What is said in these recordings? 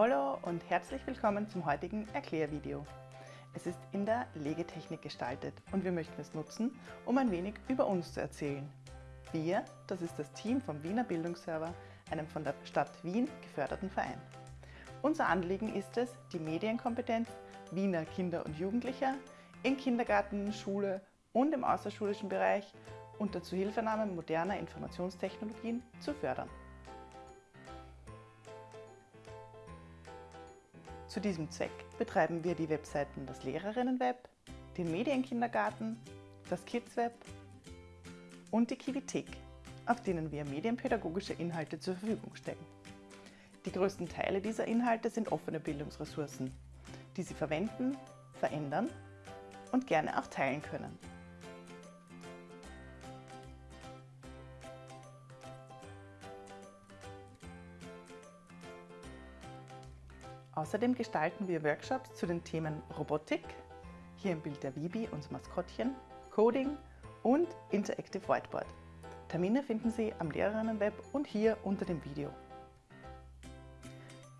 Hallo und herzlich willkommen zum heutigen Erklärvideo. Es ist in der Legetechnik gestaltet und wir möchten es nutzen, um ein wenig über uns zu erzählen. Wir, das ist das Team vom Wiener Bildungsserver, einem von der Stadt Wien geförderten Verein. Unser Anliegen ist es, die Medienkompetenz Wiener Kinder und Jugendlicher in Kindergarten, Schule und im außerschulischen Bereich unter Zuhilfenahme moderner Informationstechnologien zu fördern. Zu diesem Zweck betreiben wir die Webseiten das Lehrerinnenweb, den Medienkindergarten, das Kidsweb und die Kivithek, auf denen wir medienpädagogische Inhalte zur Verfügung stellen. Die größten Teile dieser Inhalte sind offene Bildungsressourcen, die Sie verwenden, verändern und gerne auch teilen können. Außerdem gestalten wir Workshops zu den Themen Robotik, hier im Bild der Vibi, unser Maskottchen, Coding und Interactive Whiteboard. Termine finden Sie am Lehrerinnenweb und hier unter dem Video.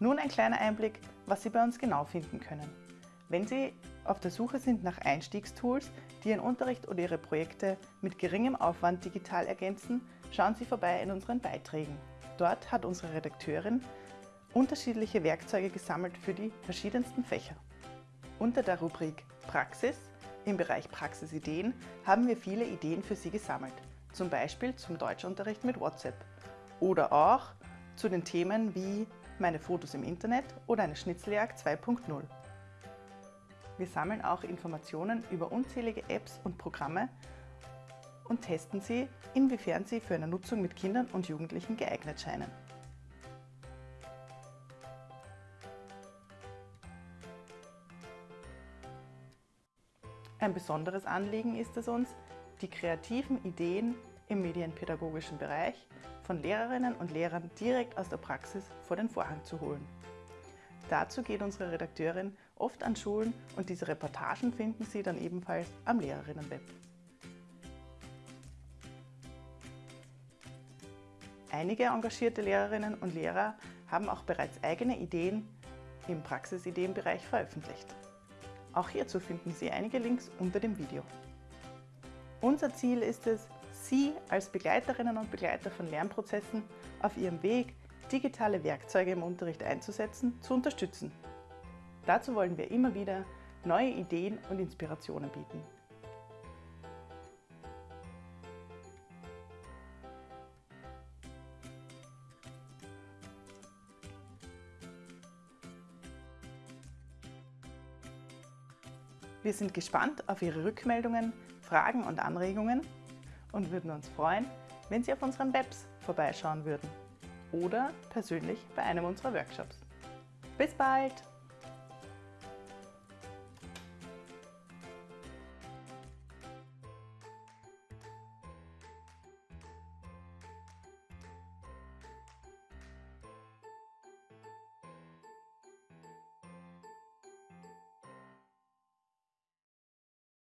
Nun ein kleiner Einblick, was Sie bei uns genau finden können. Wenn Sie auf der Suche sind nach Einstiegstools, die Ihren Unterricht oder Ihre Projekte mit geringem Aufwand digital ergänzen, schauen Sie vorbei in unseren Beiträgen. Dort hat unsere Redakteurin unterschiedliche Werkzeuge gesammelt für die verschiedensten Fächer. Unter der Rubrik Praxis im Bereich Praxisideen haben wir viele Ideen für Sie gesammelt, zum Beispiel zum Deutschunterricht mit WhatsApp oder auch zu den Themen wie meine Fotos im Internet oder eine Schnitzeljagd 2.0. Wir sammeln auch Informationen über unzählige Apps und Programme und testen sie, inwiefern sie für eine Nutzung mit Kindern und Jugendlichen geeignet scheinen. Ein besonderes Anliegen ist es uns, die kreativen Ideen im medienpädagogischen Bereich von Lehrerinnen und Lehrern direkt aus der Praxis vor den Vorhang zu holen. Dazu geht unsere Redakteurin oft an Schulen und diese Reportagen finden Sie dann ebenfalls am Lehrerinnenweb. Einige engagierte Lehrerinnen und Lehrer haben auch bereits eigene Ideen im Praxisideenbereich veröffentlicht. Auch hierzu finden Sie einige Links unter dem Video. Unser Ziel ist es, Sie als Begleiterinnen und Begleiter von Lernprozessen auf Ihrem Weg, digitale Werkzeuge im Unterricht einzusetzen, zu unterstützen. Dazu wollen wir immer wieder neue Ideen und Inspirationen bieten. Wir sind gespannt auf Ihre Rückmeldungen, Fragen und Anregungen und würden uns freuen, wenn Sie auf unseren Webs vorbeischauen würden oder persönlich bei einem unserer Workshops. Bis bald!